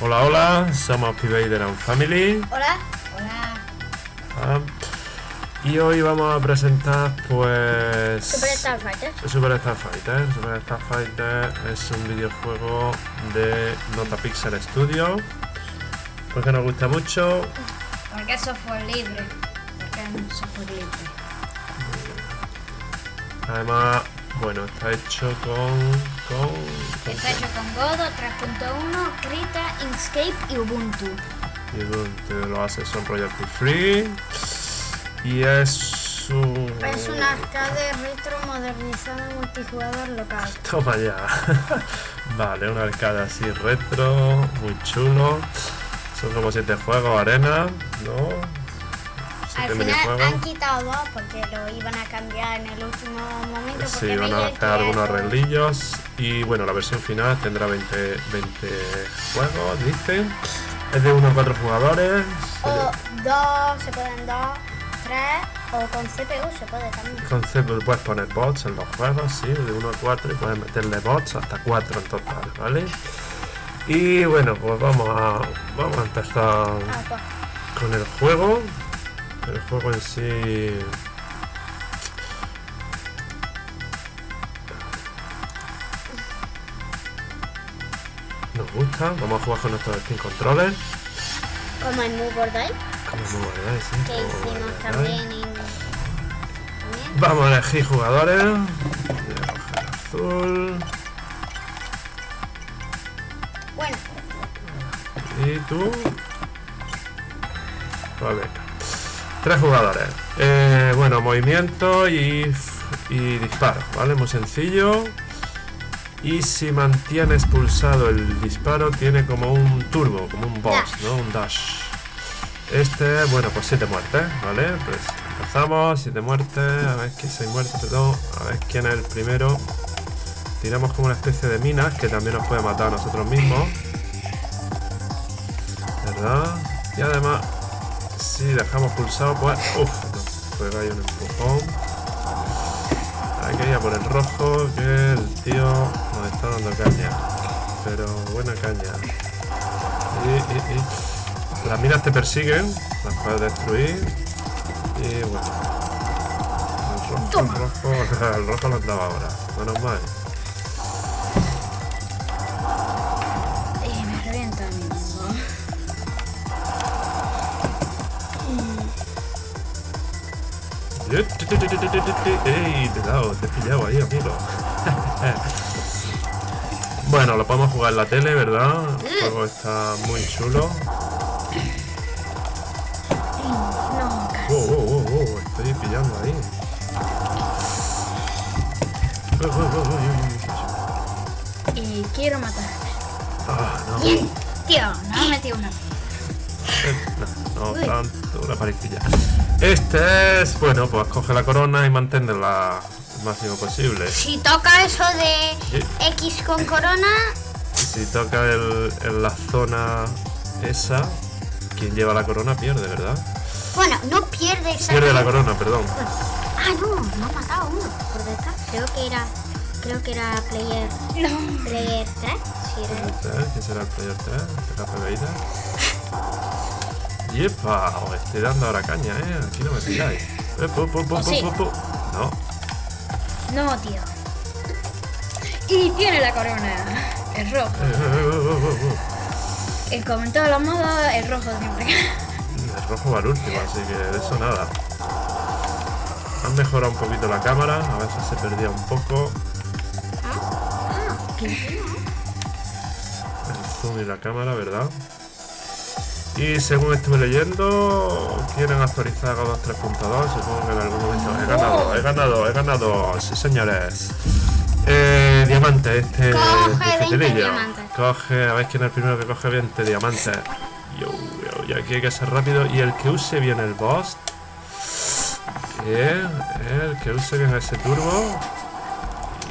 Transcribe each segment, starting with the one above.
Hola, hola, somos P-Vader and Family. Hola. Hola. Ah, y hoy vamos a presentar, pues. Super Starfighter. Super Starfighter. Super Starfighter es un videojuego de Nota Pixel Studio. Porque nos gusta mucho. Porque es software libre. Porque es software libre. Además, bueno, está hecho con. Con, con Está hecho con Godot 3.1, Krita, Inkscape y Ubuntu. y Ubuntu, lo hace son royalty free. Y es un. Es un arcade retro modernizado multijugador local. Toma ya. vale, un arcade así retro, muy chulo. Son como siete juegos, arena, ¿no? Al final han quitado dos porque lo iban a cambiar en el último momento. Sí, van a hacer algunos arreglillos. Y bueno, la versión final tendrá 20, 20 juegos, dicen. Es de 1 a 4 jugadores. O dos, se pueden dos, tres, o con CPU se puede también. Con CPU puedes poner bots en los juegos, sí, de 1 a 4 y puedes meterle bots hasta 4 en total, ¿vale? Y bueno, pues vamos a, vamos a empezar Ah, pues. con el juego. El juego en sí. Nos gusta, vamos a jugar con nuestros Steam Controllers. Como en Move or Die, Como muy guay, sí, que hicimos también en. También. Vamos a elegir jugadores. Voy a coger azul. Bueno, ¿Y tú? Vale. Tres jugadores. Eh, bueno, movimiento y, y disparo, ¿vale? Muy sencillo. Y si mantienes pulsado el disparo, tiene como un turbo, como un boss. ¿no? Un dash. Este, bueno, pues siete muertes, ¿vale? Pues empezamos, siete muertes. A ver quién seis muertes, perdón. A ver quién es el primero. Tiramos como una especie de minas que también nos puede matar a nosotros mismos. ¿Verdad? Y además, si dejamos pulsado, pues. Uff, nos pega ahí un empujón. Hay que ir a por el rojo, que el tío nos está dando caña. Pero buena caña. Y, y, y. Las minas te persiguen, las puedes destruir. Y bueno. El rojo, el rojo, el rojo lo andaba ahora. Menos mal. ¡Ey! Te he dado, te he pillado ahí, amigo. bueno, lo podemos jugar en la tele, ¿verdad? El juego está muy chulo. No. Oh, oh, oh, oh, estoy pillando ahí. Y quiero matar. Ah, no. Tío, no he metido una. No, no, una parecilla. Este es, bueno, pues coge la corona y mantenerla el máximo posible. Si toca eso de Sí. X con corona, Y si toca el, en la zona esa, quien lleva la corona pierde, ¿verdad? bueno, no pierde esa. Pierde la corona, perdón. Ah, no, no ha matado uno por detrás. Creo que era. Creo que era player. No. Player 3. Sí, era. ¿Quién será el player 3? ¿Será Pebeida? ¡Yepa! Os estoy dando ahora caña, ¿eh? Aquí no me pilláis. Eh. No. No, tío. Y tiene la corona. El rojo. Eh, eh, eh, como en todos los modos, el rojo siempre. El rojo va al último, así que de eso nada. Han mejorado un poquito la cámara, a veces se perdía un poco el zoom y la cámara, ¿verdad? Y según estuve leyendo, quieren actualizar a 2 3.2, supongo que en algún momento he ganado, he ganado, he ganado, sí señores. Eh, diamante, este Coge 20 dificilillo. diamantes. Coge, a ver quién es el primero que coge 20 diamantes. Yo, yo, y aquí hay que ser rápido. Y el que use bien el boss. Bien, el que use bien ese turbo.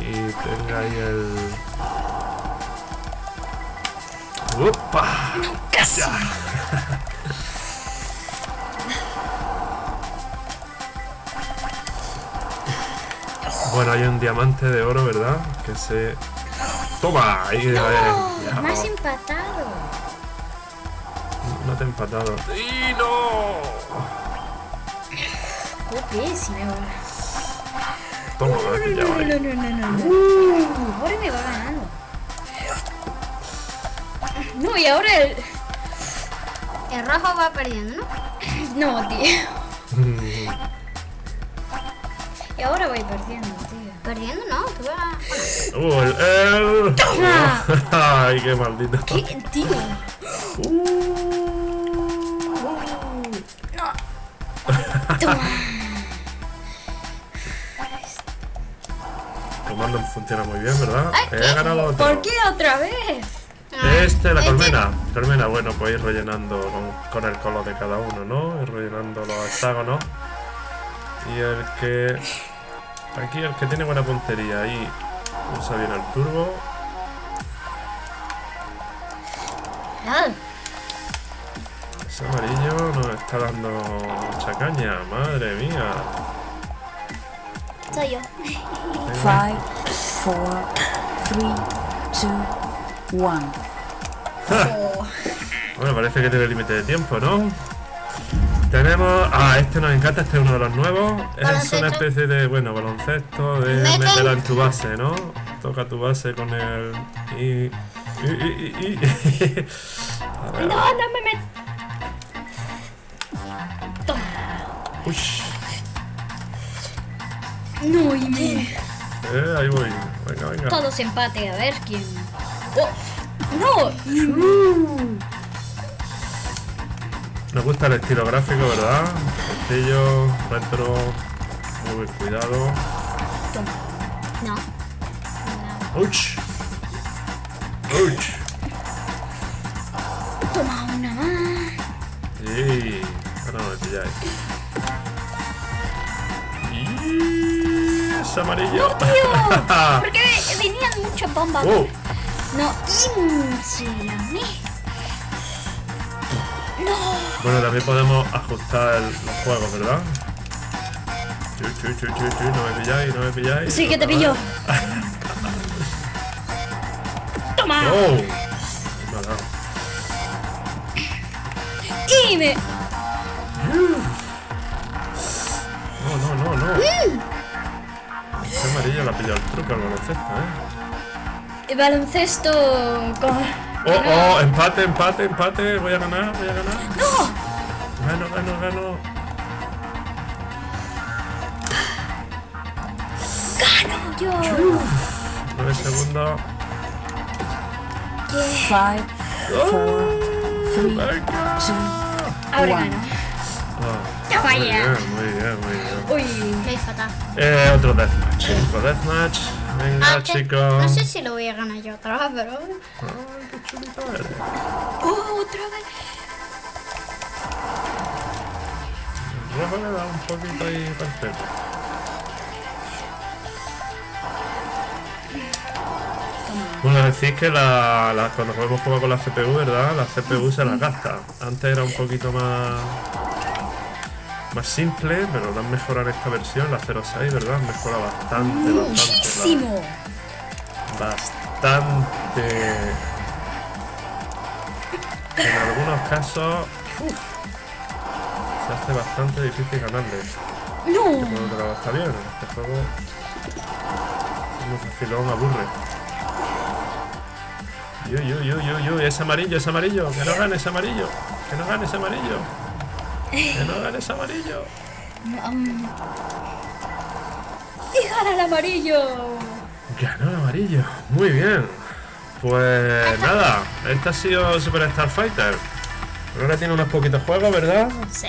Y tenga ahí el. ¡Upa! Casi. Bueno, hay un diamante de oro, ¿verdad? Que se. ¡Toma! Ahí, No, eh, ya, más oh. empatado. empatados. ¡Y no! Ok, si me va. Toma, he No, ahí. no, no, no, no. no. Ahora me va ganando. No, y ahora el... El rojo va perdiendo, ¿no? No, tío. Y ahora voy perdiendo, tío. Perdiendo, no. Tú vas... ¡Uh, el... el... Toma. ¡Ay, qué maldito! ¿Qué, tío? No. Toma. Comando funciona muy bien, ¿verdad? Ay, He ganado otro. ¿Por qué otra vez? Esta es la este. colmena. Colmena, bueno, pues ir rellenando con, con el color de cada uno, ¿no? Ir rellenando los hexágonos. Y el que... Aquí el que tiene buena puntería ahí usa bien el turbo. Ese amarillo nos está dando mucha caña, madre mía. Soy yo. 5, 4, 3, 2, 1. Bueno, parece que tiene límite de tiempo, ¿no? Tenemos... Ah, este nos encanta, este es uno de los nuevos. Es una especie de, bueno, baloncesto, de meterla en tu base, ¿no? Toca tu base con el... Y, no, no me meto. Uy. No, y me... Eh, ahí voy. Venga, venga. Todos empate, a ver quién... Oh. No. Nos gusta el estilo gráfico, ¿verdad? Sencillo, retro, muy cuidado. Toma. no. ¡Uch! ¡Uch! Toma una más. Sí, ahora no me pilláis. Y es amarillo. Porque venían muchas bombas. Oh, No, insulame. No. bueno, también podemos ajustar el- los juegos, ¿verdad? Chu, chu, chu, chu, chu, no me pilláis, no me pilláis. Sí que te pillo. Toma. Dado. Y me... No, no, no, no. Este amarillo le ha pillado el truco al baloncesto, ¿eh? Baloncesto con... Oh, oh, empate, empate, empate. Voy a ganar, voy a ganar. ¡No! Gano, gano, gano. ¡Gano yo! 9 segundos. Five, four, three, Venga. two, Ahora one. gano. Toma muy bien, muy bien, muy bien. Uy. Soy fatal. Eh, otro deathmatch. Otro deathmatch. Venga, Ah, chicos. No sé si lo voy a ganar yo otra vez, pero... Ay, qué chulito eres. Oh, otra vez. Rojo le da un poquito ahí perfecto. Bueno, decís que la, la- cuando jugamos juego con la CPU, ¿verdad? La CPU se la gasta. Antes era un poquito más más simple, pero lo han mejorado en esta versión, la 06, ¿verdad? Han mejorado bastante, bastante. Muchísimo. bastante. En algunos casos uf, se hace bastante difícil ganarle. No. Pero está bien, este juego es muy facilón, aburre. Yo, yo, yo, yo, yo, es amarillo, es amarillo, que no gane ese amarillo, que no gane ese amarillo, que no gane ese amarillo. Y gana el amarillo. Ganó el amarillo, muy bien. Pues nada, este ha sido Super Star Fighter. Ahora tiene unos poquitos juegos, ¿verdad? Sí.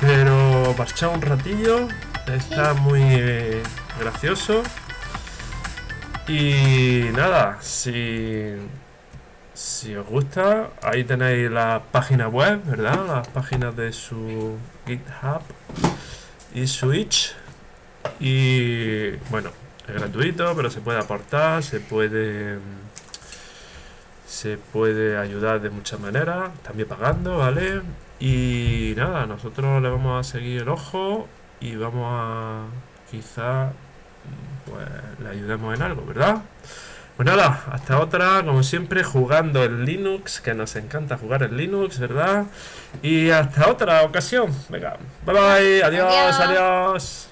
Pero parchado un ratillo, está muy gracioso. Y nada, si, si os gusta, ahí tenéis la página web, ¿verdad? Las páginas de su GitHub y Switch. Y bueno, es gratuito, pero se puede aportar, se puede se puede ayudar de muchas maneras, también pagando, ¿vale? Y nada, nosotros le vamos a seguir el ojo y vamos a quizá pues le ayudemos en algo, ¿verdad? Pues nada, hasta otra, como siempre, jugando en Linux, que nos encanta jugar en Linux, ¿verdad? Y hasta otra ocasión. Venga, bye bye, adiós. Adiós. adiós.